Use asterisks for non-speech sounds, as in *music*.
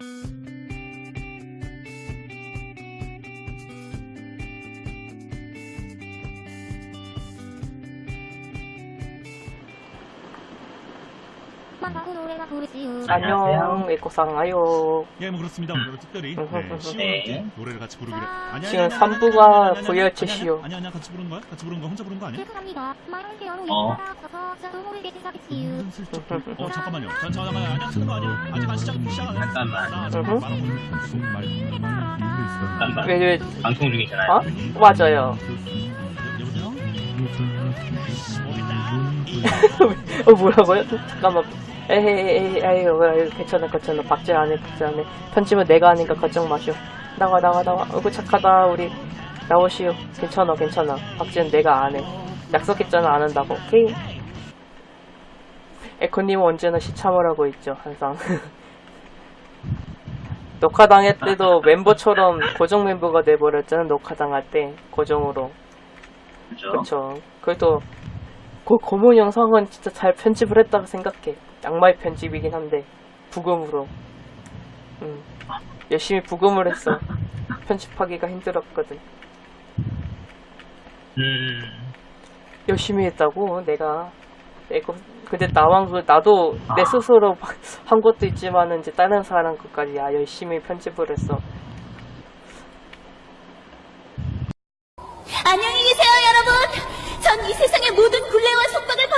Thank you. 안녕, 에코상 아요. 예, 뭐 그렇습니다. 오늘 특별히 네, 네. 시원하게 노래를 같이 부르기로. 아니, 지금 아니, 아니, 삼부가 아니, 아니, 같이 부르는 거야? 같이 부르는 거 혼자 부르는 거 아니야? 어. 어, 잠깐만요. 전 잠깐만요. 아니, 하는 거 아니야? 아직 안 시작 시작 안 했어. 잠깐만. 왜, 왜, 방송 중이잖아요. 어? 맞아요. *laughs* 어, 뭐라고요? 잠깐만. 에헤이, 에헤이, 아유, 아유, 괜찮아, 괜찮아. 박제 안 해, 박제 안 해. 편집은 내가 하니까 걱정 마시오. 나와, 나와, 나와. 어구, 착하다, 우리. 나오시오. 괜찮아, 괜찮아. 박제는 내가 안 해. 약속했잖아, 안 한다고. 오케이? 에코님은 언제나 시참을 하고 있죠, 항상. *laughs* 녹화당할 때도 멤버처럼 고정 멤버가 돼버렸잖아, 녹화당할 때. 고정으로. 그쵸. 그래도 그 고문 영상은 진짜 잘 편집을 했다고 생각해. 양말 편집이긴 한데 부금으로. 음. 열심히 부금을 했어. 편집하기가 힘들었거든. 음. 열심히 했다고 내가. 내가 근데 나만 그 나도 내 스스로 한 것도 있지만은 이제 다른 사람 것까지 야 열심히 편집을 했어. 안녕히 계세요, 여러분. 전 이 세상의 모든 굴레와 속박을